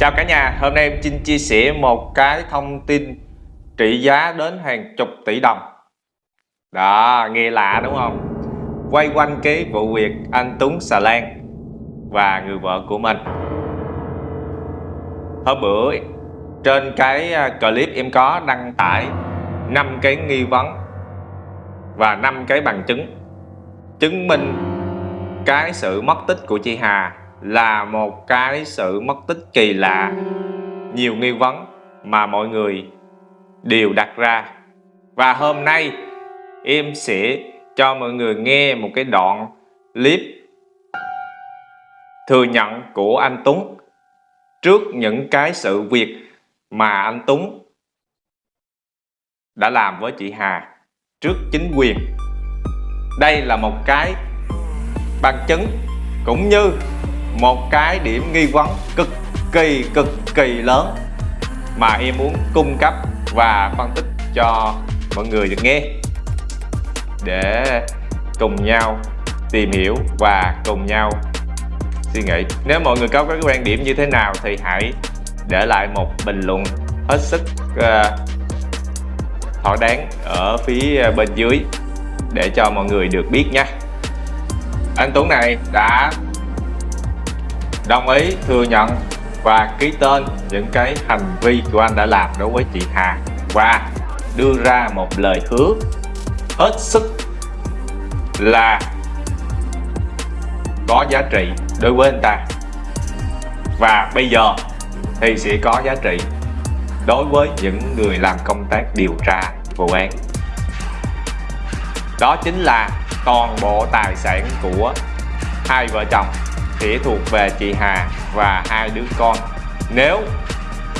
Chào cả nhà, hôm nay em xin chia sẻ một cái thông tin trị giá đến hàng chục tỷ đồng. Đó, nghe lạ đúng không? Quay quanh cái vụ việc anh Tuấn Xà Lan và người vợ của mình. Hôm bữa trên cái à, clip em có đăng tải 5 cái nghi vấn và 5 cái bằng chứng chứng minh cái sự mất tích của chị Hà là một cái sự mất tích kỳ lạ. Nhiều nghi vấn mà mọi người đều đặt ra. Và hôm nay, em sẽ cho mọi người nghe một cái đoạn clip thừa nhận của anh Tuấn trước những cái sự việc mà anh Tuấn đã làm với chị Hà trước chính quyền. Đây là một cái bằng chứng cũng như một cái điểm nghi vấn cực kỳ cực kỳ lớn mà em muốn cung cấp và phân tích cho mọi người được nghe. Để cùng nhau tìm hiểu và cùng nhau suy nghĩ. Nếu mọi người có cái quan điểm như thế nào thì hãy để lại một bình luận hết sức uh, thỏa đáng ở phía bên dưới để cho mọi người được biết nha. Anh Tuấn này đã đồng ý, thừa nhận và ký tên những cái hành vi của anh đã làm đối với chị Hà. Và đưa ra một lời hứa hết sức là có giá trị đối với anh ta. Và bây giờ thì sẽ có giá trị đối với những người làm công tác điều tra vụ án. Đó chính là toàn bộ tài sản của hai vợ chồng chỉ thuộc về chị Hà và hai đứa con. Nếu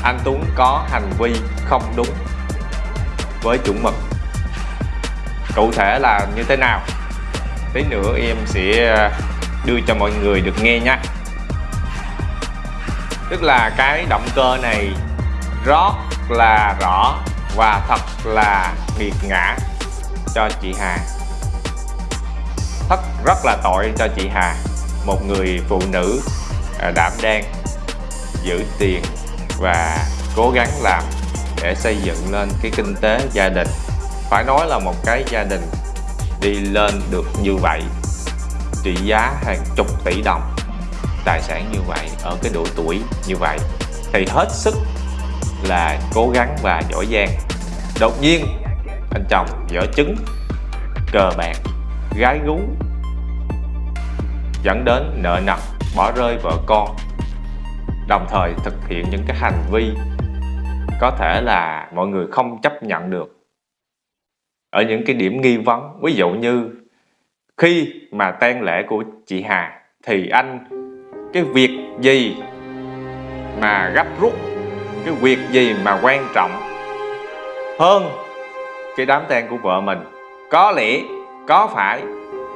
anh Tuấn có hành vi không đúng với chuẩn mực, cụ thể là như thế nào? Tí nữa em sẽ ờ, đưa cho mọi người được nghe nha tức là cái động cơ này rất là rõ và thật là nghiệt ngã cho chị Hà. Thật rất là tội cho chị Hà một người phụ nữ à, đảm đang giữ tiền và cố gắng làm để xây dựng lên cái kinh tế gia đình. Phải nói là một cái gia đình đi lên được như vậy, trị giá hàng chục tỷ đồng, tài sản như vậy, ở cái độ tuổi như vậy, thì hết sức là cố gắng và giỏi giang. Đột nhiên, anh chồng dở trứng cờ bạc, gái gú dẫn đến nợ nần, bỏ rơi vợ con, đồng thời thực hiện những cái hành vi có thể là mọi người không chấp nhận được. Ở những cái điểm nghi vấn, ví dụ như khi mà tang lễ của chị Hà thì anh, cái việc gì mà gấp rút, cái việc gì mà quan trọng hơn cái đám tang của vợ mình? Có lẽ, có phải,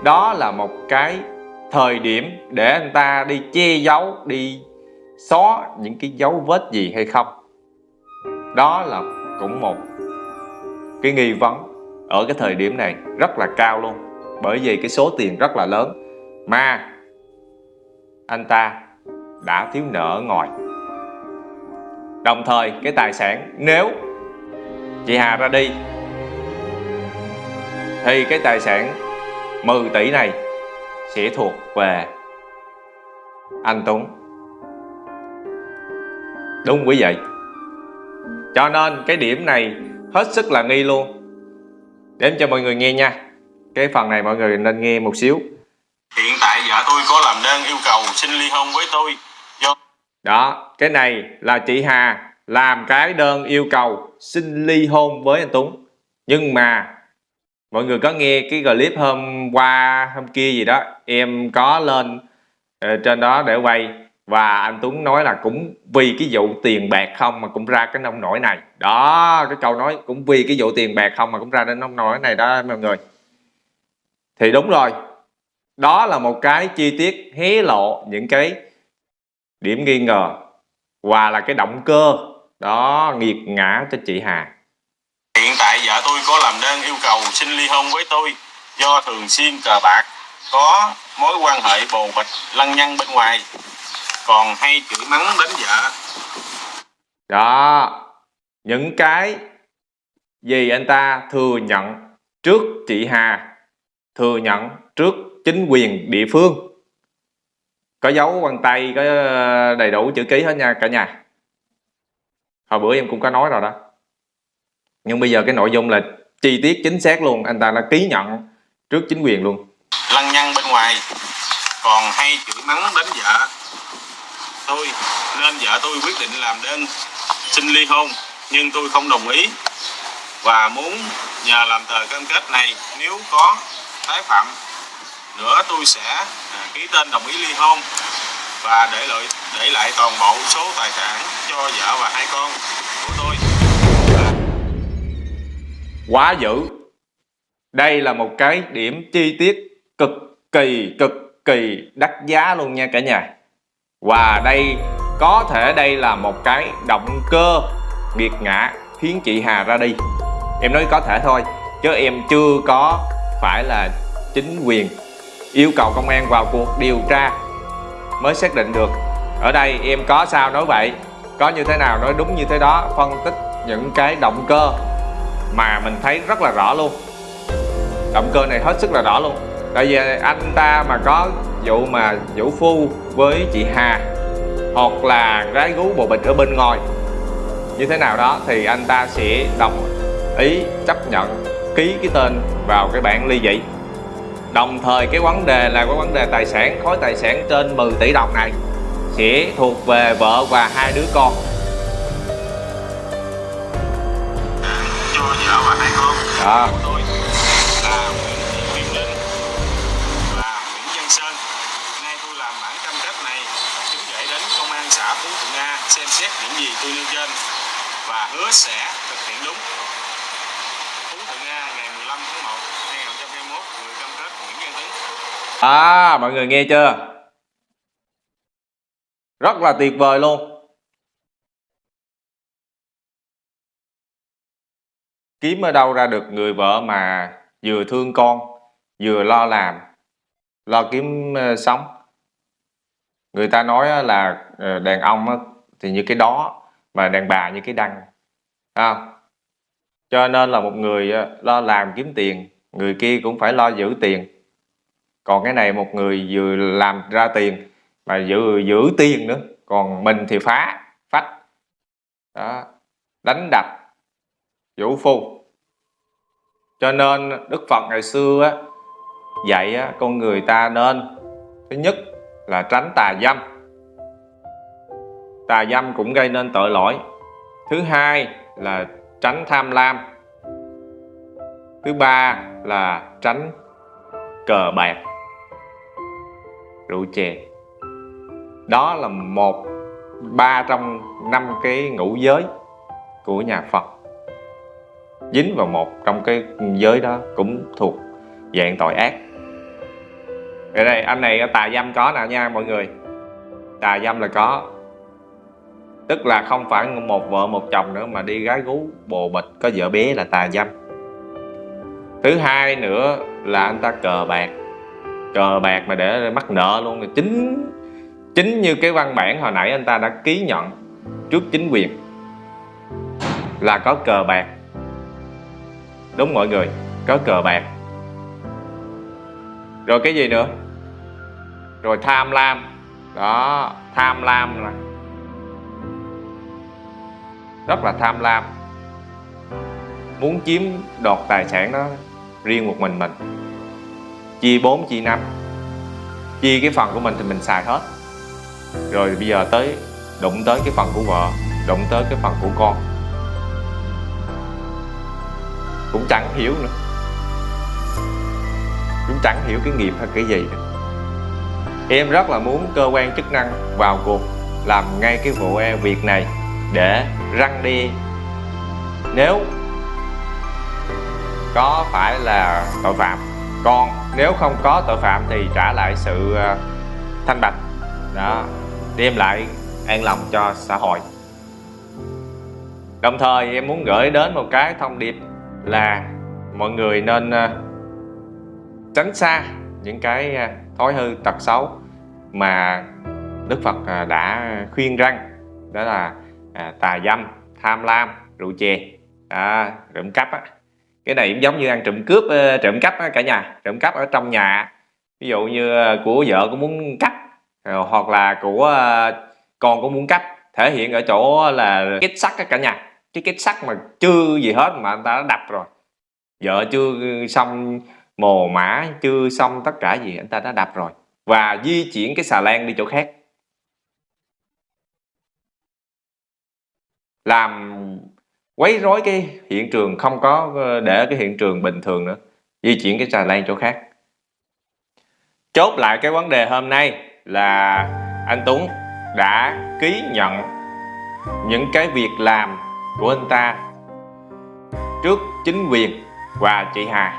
đó là một cái thời điểm để anh ta đi che giấu, đi xóa những cái dấu vết gì hay không. Đó là cũng một cái nghi vấn ở cái thời điểm này rất là cao luôn. Bởi vì cái số tiền rất là lớn mà anh ta đã thiếu nợ ở ngoài. Đồng thời, cái tài sản nếu chị Hà ra đi, thì cái tài sản 10 tỷ này sẽ thuộc về anh Tuấn. Đúng quý vị. Cho nên cái điểm này hết sức là nghi luôn. Đếm cho mọi người nghe nha. Cái phần này mọi người nên nghe một xíu. Hiện tại vợ tôi có làm đơn yêu cầu xin ly hôn với tôi. Do... Đó, cái này là chị Hà làm cái đơn yêu cầu xin ly hôn với anh Tuấn. Nhưng mà mọi người có nghe cái clip hôm qua hôm kia gì đó em có lên uh, trên đó để quay và anh Tuấn nói là cũng vì cái vụ tiền bạc không mà cũng ra cái nông nổi này. Đó cái câu nói cũng vì cái vụ tiền bạc không mà cũng ra đến nông nổi này đó mọi người. Thì đúng rồi đó là một cái chi tiết hé lộ những cái điểm nghi ngờ và là cái động cơ đó nghiệt ngã cho chị Hà tại vợ tôi có làm đơn yêu cầu xin ly hôn với tôi do thường xuyên cờ bạc, có mối quan hệ bồ bịch lăng nhăng bên ngoài, còn hay chửi mắng đến vợ. Đó, những cái gì anh ta thừa nhận trước chị Hà, thừa nhận trước chính quyền địa phương, có dấu vân tay, có đầy đủ chữ ký hết nha cả nhà. Hồi bữa em cũng có nói rồi đó nhưng bây giờ cái nội dung là chi tiết chính xác luôn, anh ta đã ký nhận trước chính quyền luôn. Lăng nhăng bên ngoài, còn hay chửi mắng đánh vợ tôi. Nên vợ tôi quyết định làm đơn, xin ly hôn, nhưng tôi không đồng ý. Và muốn nhờ làm tờ cam kết này, nếu có tái phạm, nữa tôi sẽ à, ký tên đồng ý ly hôn và để lại để lại toàn bộ số tài sản cho vợ và hai con. Quá dữ. Đây là một cái điểm chi tiết cực kỳ cực kỳ đắt giá luôn nha cả nhà. Và đây, có thể đây là một cái động cơ nghiệt ngã khiến chị Hà ra đi. Em nói có thể thôi, chứ em chưa có phải là chính quyền yêu cầu công an vào cuộc điều tra mới xác định được. Ở đây em có sao nói vậy, có như thế nào nói đúng như thế đó, phân tích những cái động cơ mà mình thấy rất là rõ luôn. Động cơ này hết sức là rõ luôn. Tại vì anh ta mà có vụ mà vũ phu với chị Hà, hoặc là gái gú bộ bịch ở bên ngoài, như thế nào đó, thì anh ta sẽ đồng ý chấp nhận ký cái tên vào cái bản ly dị. Đồng thời cái vấn đề là cái vấn đề tài sản, khối tài sản trên 10 tỷ đồng này sẽ thuộc về vợ và hai đứa con. Và hai con đó của tôi là Nguyễn Thị Kim Linh và Nguyễn Văn Sơn. Nay tôi làm bản cam kết này chúng gửi đến công an xã Phú Thuận A xem xét những gì tôi nêu trên và hứa sẽ thực hiện đúng. Phú Thuận A ngày 15 tháng 1 2021 người cam kết Nguyễn Văn Tấn. À mọi người nghe chưa Rất là tuyệt vời luôn Kiếm ở đâu ra được người vợ mà vừa thương con, Vừa lo làm, Lo kiếm ờ, sống? Người ta nói là ờ, đàn ông thì như cái đó Mà đàn bà như cái đăng à? Cho nên là một người lo làm kiếm tiền, Người kia cũng phải lo giữ tiền. Còn cái này một người vừa làm ra tiền mà vừa giữ tiền nữa, còn mình thì phá, phách. Đó, đánh đập vũ phu. Cho nên đức phật ngày xưa á, dạy á, con người ta nên thứ nhất là tránh tà dâm. Tà dâm cũng gây nên tội lỗi. Thứ hai là tránh tham lam. Thứ ba là tránh cờ bạc rượu chè. Đó là một ba trong năm cái ngũ giới của nhà Phật dính vào một trong cái giới đó cũng thuộc dạng tội ác. Ở đây, anh này, tà dâm có nào nha mọi người? Tà dâm là có. Tức là không phải một vợ, một chồng nữa mà đi gái gú, bồ bịch, có vợ bé là tà dâm. Thứ hai nữa là anh ta cờ bạc. Cờ bạc mà để mắc nợ luôn. Chính chính như cái văn bản hồi nãy anh ta đã ký nhận trước chính quyền là có cờ bạc đúng mọi người, có cờ bạc. Rồi cái gì nữa? Rồi tham lam. Đó, tham lam là rất là tham lam. Muốn chiếm đoạt tài sản đó riêng một mình mình. Chia 4 chia 5 chia cái phần của mình thì mình xài hết. Rồi bây giờ tới, đụng tới cái phần của vợ, đụng tới cái phần của con cũng chẳng hiểu nữa. Cũng chẳng hiểu cái nghiệp hay cái gì nữa. em rất là muốn cơ quan chức năng vào cuộc làm ngay cái vụ e việc này để răng đi. Nếu có phải là tội phạm. Còn nếu không có tội phạm thì trả lại sự ờ, thanh bạch. Đó, đem lại an lòng cho xã hội. Đồng thời em muốn gửi đến một cái thông điệp là mọi người nên ờ, tránh xa những cái ờ, thói hư tật xấu mà Đức Phật ờ, đã khuyên răng. Đó là à, tà dâm tham lam rượu chè à, trộm cắp á. Cái này cũng giống như ăn trộm cướp trộm cắp á, cả nhà. Trộm cắp ở trong nhà ví dụ như của vợ cũng muốn cắp hoặc là của con cũng muốn cắp thể hiện ở chỗ là kết sắt cả nhà cái kết sắt mà chưa gì hết mà anh ta đã đập rồi. Vợ chưa xong mồ mã chưa xong tất cả gì, anh ta đã đập rồi. Và di chuyển cái xà lan đi chỗ khác. Làm quấy rối cái hiện trường, không có để cái hiện trường bình thường nữa. Di chuyển cái xà lan chỗ khác. Chốt lại cái vấn đề hôm nay là anh Tuấn đã ký nhận những cái việc làm của anh ta trước chính quyền và chị Hà.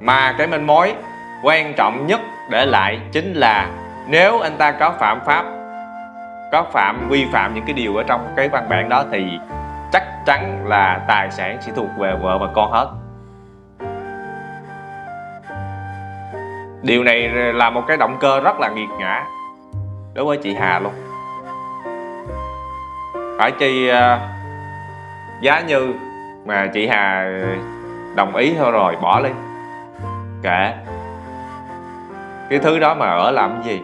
Mà cái manh mối quan trọng nhất để lại chính là nếu anh ta có phạm pháp, có phạm, vi phạm những cái điều ở trong cái văn bản đó thì chắc chắn là tài sản sẽ thuộc về vợ và con hết. Điều này là một cái động cơ rất là nghiệt ngã đối với chị Hà luôn phải chi uh, giá như mà chị Hà đồng ý thôi rồi bỏ đi. Kệ. Cái thứ đó mà ở làm cái gì?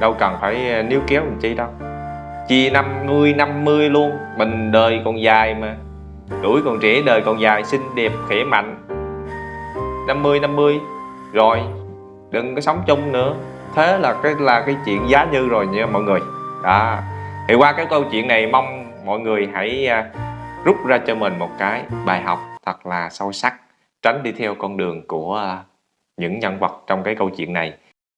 Đâu cần phải à, níu kéo làm chi đâu. Chia 50 50 luôn mình đời còn dài mà. Tuổi còn trẻ đời còn dài xinh đẹp khỏe mạnh. 50 50 rồi đừng có sống chung nữa. Thế là cái là cái chuyện giá như rồi nha mọi người. Đó thì qua cái câu chuyện này, mong mọi người hãy à, rút ra cho mình một cái bài học thật là sâu sắc, tránh đi theo con đường của à, những nhân vật trong cái câu chuyện này.